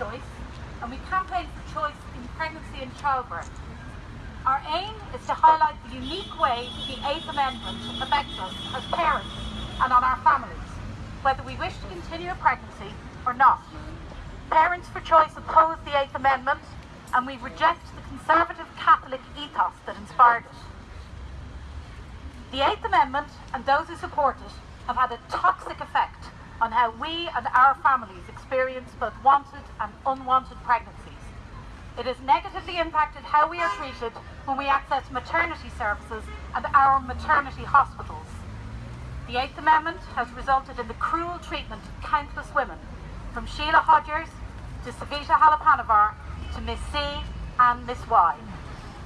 choice and we campaign for choice in pregnancy and childbirth. Our aim is to highlight the unique way the Eighth Amendment affects us as parents and on our families, whether we wish to continue a pregnancy or not. Parents for Choice oppose the Eighth Amendment and we reject the conservative Catholic ethos that inspired it. The Eighth Amendment and those who support it have had a toxic effect on how we and our families experience both wanted and unwanted pregnancies. It has negatively impacted how we are treated when we access maternity services and our maternity hospitals. The Eighth Amendment has resulted in the cruel treatment of countless women, from Sheila Hodgers to Savita Halappanavar to Miss C and Miss Y.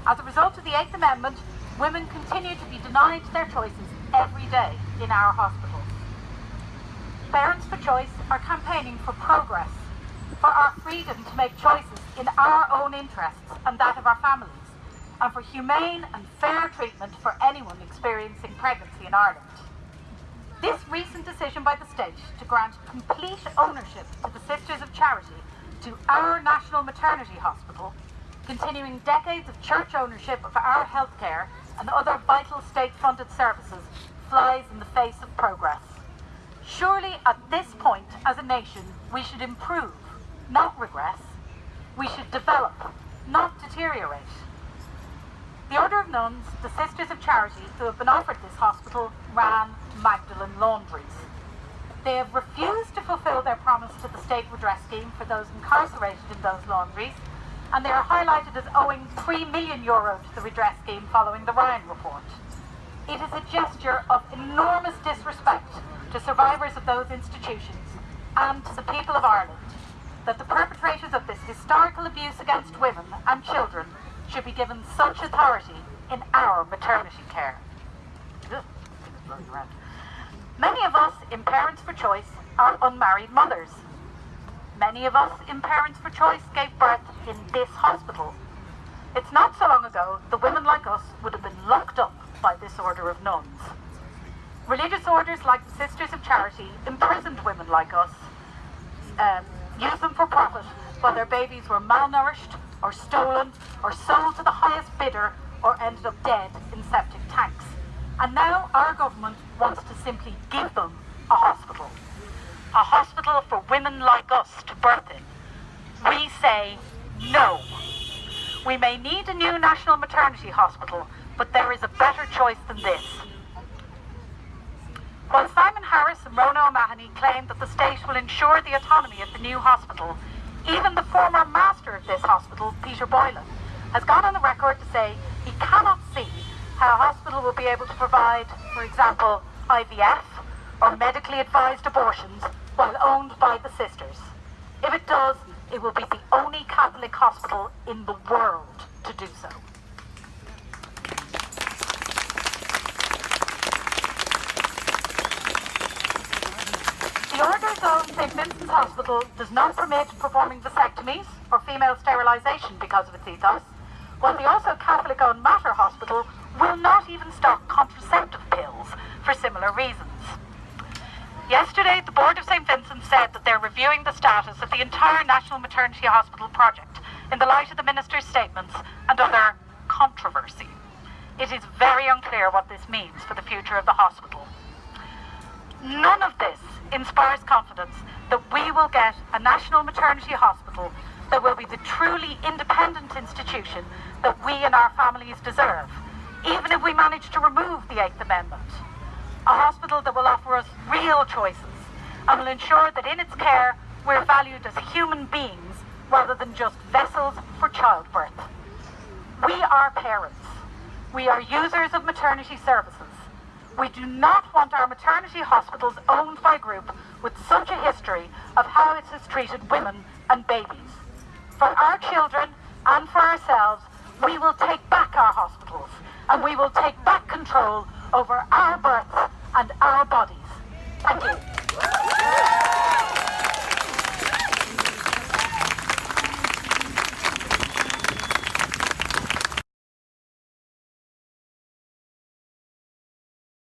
As a result of the Eighth Amendment, women continue to be denied their choices every day in our hospitals. Parents for Choice are campaigning for progress, for our freedom to make choices in our own interests and that of our families, and for humane and fair treatment for anyone experiencing pregnancy in Ireland. This recent decision by the state to grant complete ownership to the Sisters of Charity to our National Maternity Hospital, continuing decades of church ownership of our healthcare and other vital state-funded services, flies in the face of progress. Surely at this point, as a nation, we should improve, not regress. We should develop, not deteriorate. The Order of Nuns, the Sisters of Charity who have been offered this hospital, ran Magdalen Laundries. They have refused to fulfil their promise to the state redress scheme for those incarcerated in those laundries, and they are highlighted as owing 3 million euro to the redress scheme following the Ryan report. It is a gesture of enormous disrespect to survivors of those institutions and to the people of Ireland that the perpetrators of this historical abuse against women and children should be given such authority in our maternity care. Many of us in Parents for Choice are unmarried mothers. Many of us in Parents for Choice gave birth in this hospital. It's not so long ago that women like us would have been locked up by this order of nuns. Religious orders like the Sisters of Charity imprisoned women like us, um, used them for profit while their babies were malnourished or stolen or sold to the highest bidder or ended up dead in septic tanks. And now our government wants to simply give them a hospital. A hospital for women like us to birth in. We say no. We may need a new national maternity hospital, but there is a better choice than this. While Simon Harris and Rhona O'Mahony claim that the state will ensure the autonomy of the new hospital, even the former master of this hospital, Peter Boylan, has gone on the record to say he cannot see how a hospital will be able to provide, for example, IVF or medically advised abortions while owned by the sisters. If it does, it will be the only Catholic hospital in the world to do so. The Order's own St Vincent's Hospital does not permit performing vasectomies or female sterilisation because of its ethos, while the also Catholic-owned Mater Hospital will not even stock contraceptive pills for similar reasons. Yesterday, the board of St Vincent said that they're reviewing the status of the entire National Maternity Hospital project in the light of the minister's statements and other controversy. It is very unclear what this means for the future of the hospital. None of this inspires confidence that we will get a national maternity hospital that will be the truly independent institution that we and our families deserve even if we manage to remove the Eighth Amendment. A hospital that will offer us real choices and will ensure that in its care we're valued as human beings rather than just vessels for childbirth. We are parents. We are users of maternity services. We do not want our maternity hospitals owned by a group with such a history of how it has treated women and babies. For our children and for ourselves, we will take back our hospitals and we will take back control over our births and our bodies. Thank you.